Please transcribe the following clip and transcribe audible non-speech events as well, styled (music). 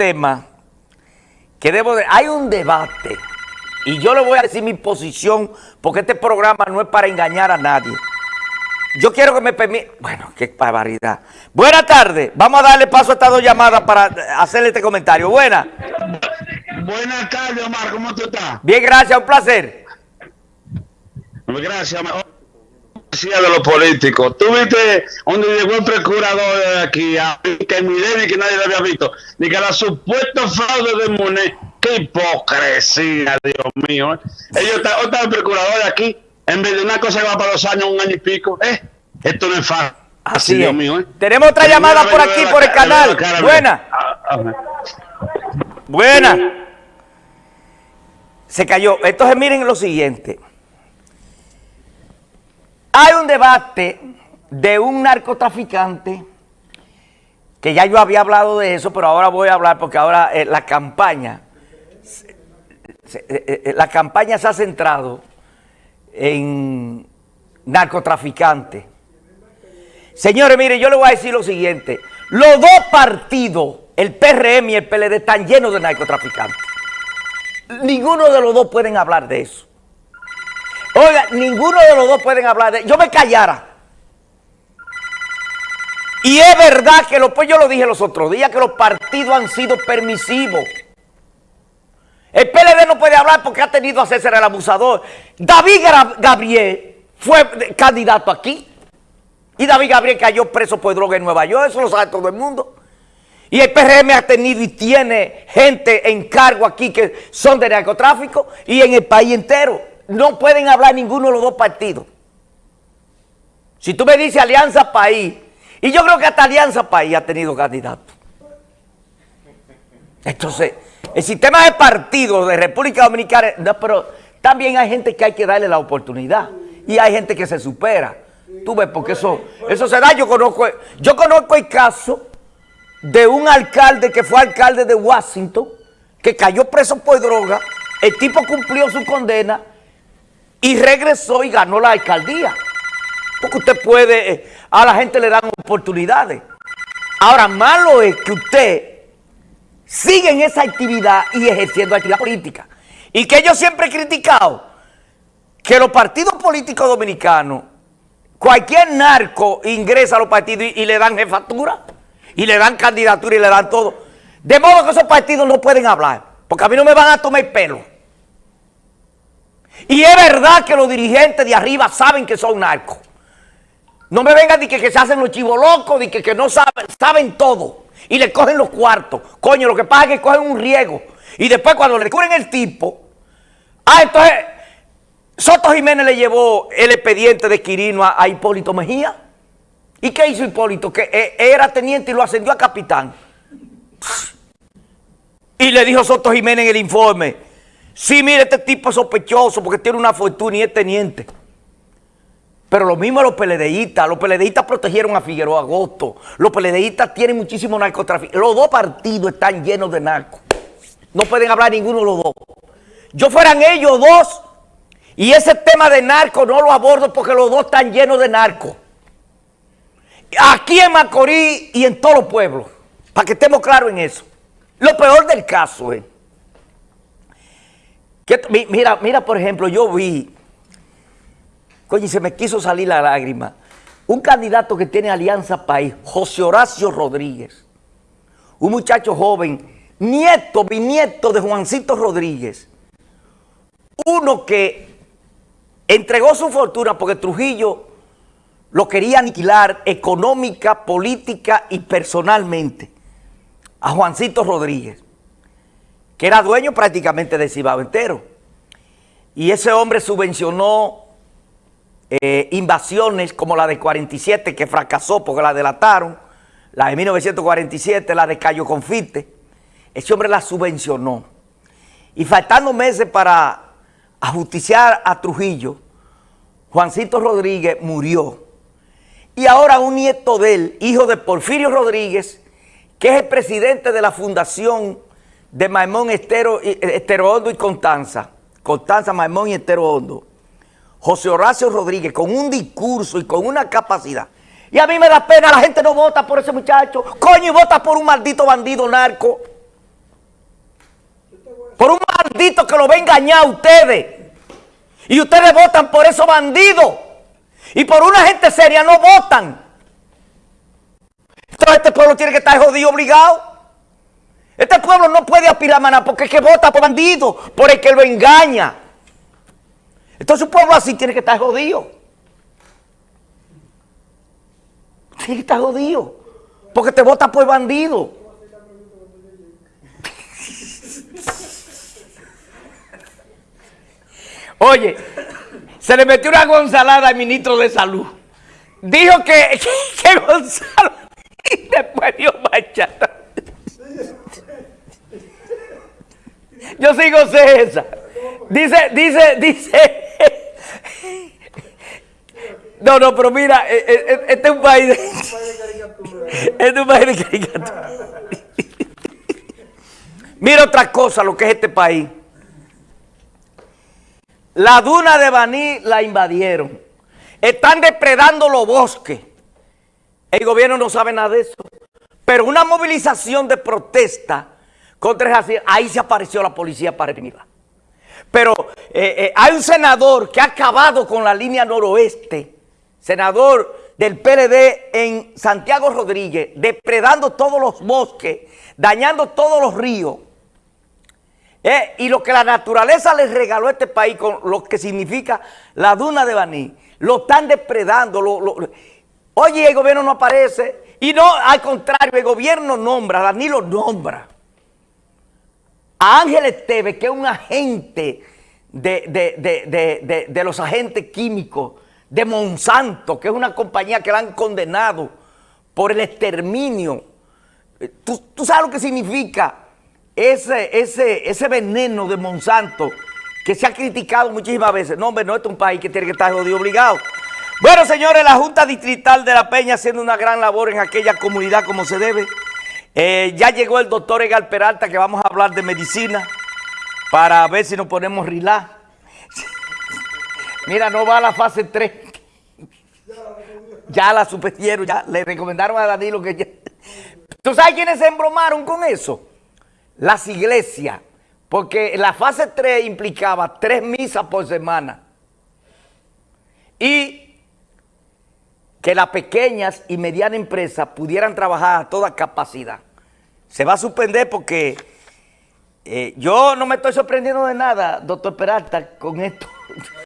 tema que debo de... Hay un debate y yo le voy a decir mi posición porque este programa no es para engañar a nadie. Yo quiero que me permita... Bueno, qué barbaridad. Buenas tardes. Vamos a darle paso a estas dos llamadas para hacerle este comentario. Buena. Buenas tardes, Omar. ¿Cómo tú estás? Bien, gracias. Un placer. Gracias, Omar de los políticos. Tú viste donde llegó el procurador de aquí, que ni que nadie lo había visto, ni que la supuesto fraude de Monet. Qué hipocresía, Dios mío. ¿eh? Ellos están, el procurador de aquí, en vez de una cosa que va para los años, un año y pico. ¿eh? Esto no es fácil. Así, Dios mío. ¿eh? Tenemos otra llamada por aquí, por el canal. Buena. Ah, Buena. Se cayó. Entonces miren lo siguiente. Hay un debate de un narcotraficante, que ya yo había hablado de eso, pero ahora voy a hablar porque ahora eh, la campaña, eh, eh, la campaña se ha centrado en narcotraficantes. Señores, mire, yo le voy a decir lo siguiente. Los dos partidos, el PRM y el PLD, están llenos de narcotraficantes. Ninguno de los dos pueden hablar de eso. Oiga, ninguno de los dos pueden hablar de... Yo me callara. Y es verdad que, lo, pues yo lo dije los otros días, que los partidos han sido permisivos. El PLD no puede hablar porque ha tenido a César el abusador. David Gabriel fue candidato aquí. Y David Gabriel cayó preso por droga en Nueva York, eso lo sabe todo el mundo. Y el PRM ha tenido y tiene gente en cargo aquí que son de narcotráfico y en el país entero no pueden hablar ninguno de los dos partidos. Si tú me dices Alianza País, y yo creo que hasta Alianza País ha tenido candidato. Entonces, el sistema de partidos de República Dominicana, no, pero también hay gente que hay que darle la oportunidad. Y hay gente que se supera. Tú ves, porque eso, eso se da. Yo conozco, yo conozco el caso de un alcalde que fue alcalde de Washington, que cayó preso por droga. El tipo cumplió su condena y regresó y ganó la alcaldía. Porque usted puede, eh, a la gente le dan oportunidades. Ahora, malo es que usted siga en esa actividad y ejerciendo actividad política. Y que yo siempre he criticado que los partidos políticos dominicanos, cualquier narco ingresa a los partidos y, le dan jefatura, y le dan candidatura y le dan todo. De modo que esos partidos no pueden hablar, porque a mí no me van a tomar el pelo. Y es verdad que los dirigentes de arriba saben que son narcos. No me vengan de que, se hacen los chivos locos, de que, que no saben, saben todo. Y le cogen los cuartos. Coño, lo que pasa es que cogen un riego. Y después cuando le descubren el tipo, ah, entonces Soto Jiménez le llevó el expediente de Quirino a, Hipólito Mejía. ¿Y qué hizo Hipólito? Que eh, era teniente y lo ascendió a capitán. Y le dijo Soto Jiménez en el informe, Sí, mire, este tipo es sospechoso porque tiene una fortuna y es teniente. Pero lo mismo los peledeístas. Los peledeístas protegieron a Figueroa Agosto. Los peledeístas tienen muchísimo narcotráfico. Los dos partidos están llenos de narcos. No pueden hablar ninguno de los dos. Yo fueran ellos dos y ese tema de narco no lo abordo porque los dos están llenos de narcos. Aquí en Macorís y en todos los pueblos. Para que estemos claros en eso. Lo peor del caso es mira, mira, por ejemplo, yo vi, coño, se me quiso salir la lágrima, un candidato que tiene Alianza País, José Horacio Rodríguez, un muchacho joven, nieto, bisnieto de Juancito Rodríguez, uno que entregó su fortuna porque Trujillo lo quería aniquilar económica, política y personalmente a Juancito Rodríguez que era dueño prácticamente de Cibao entero. Y ese hombre subvencionó eh, invasiones como la de 47, que fracasó porque la delataron, la de 1947, la de Cayo Confite. Ese hombre la subvencionó. Y faltando meses para ajusticiar a Trujillo, Juancito Rodríguez murió. Y ahora un nieto de él, hijo de Porfirio Rodríguez, que es el presidente de la Fundación de Maimón Estero, Estero Hondo y Constanza, Constanza, Maimón y Estero Hondo, José Horacio Rodríguez, con un discurso y con una capacidad. Y a mí me da pena, la gente no vota por ese muchacho. Coño, y vota por un maldito bandido narco. bandidos que lo ven engañar a ustedes. Y ustedes votan por esos bandidos. Y por una gente seria no votan. Entonces este pueblo tiene que estar jodido obligado. Este pueblo no puede aspirar a nada porque es que vota por bandido, por el que lo engaña. Entonces un pueblo así tiene que estar jodido. Tiene que estar jodido. Porque te vota por bandido. Oye, se le metió una gonzalada al ministro de salud. Dijo que, (laughs) Gonzalo y después dio bachata. Yo sigo esa. Dice, dice, dice. No, no, pero mira, eh, eh, eh, este es un país de. Este es un país de caricatura. Mira otra cosa, lo que es este país. La duna de Baní la invadieron. Están depredando los bosques. El gobierno no sabe nada de eso. Pero una movilización de protesta contra así, ahí se apareció la policía para arriba. Pero eh, eh, hay un senador que ha acabado con la línea noroeste, senador del PLD en Santiago Rodríguez, depredando todos los bosques, dañando todos los ríos. Eh, y lo que la naturaleza les regaló a este país, con lo que significa la duna de Baní, lo están depredando. oye, el gobierno no aparece. Y no, al contrario, el gobierno nombra, Danilo nombra a Ángel Esteves, que es un agente de, de, los agentes químicos de Monsanto, que es una compañía que la han condenado por el exterminio. ¿Tú, tú sabes lo que significa? ese, ese, ese veneno de Monsanto que se ha criticado muchísimas veces. No, hombre, no, este es un país que tiene que estar jodido obligado. Bueno, señores, la Junta Distrital de La Peña haciendo una gran labor en aquella comunidad como se debe. Eh, ya llegó el doctor Egal Peralta que vamos a hablar de medicina para ver si nos ponemos rilá. Mira, no va a la fase 3. Ya la supieron, ya le recomendaron a Danilo que ya... ¿Tú sabes quiénes se embromaron con eso? las iglesias, porque la fase 3 implicaba tres misas por semana y que las pequeñas y medianas empresas pudieran trabajar a toda capacidad. Se va a suspender porque eh, yo no me estoy sorprendiendo de nada, doctor Peralta, con esto. (laughs)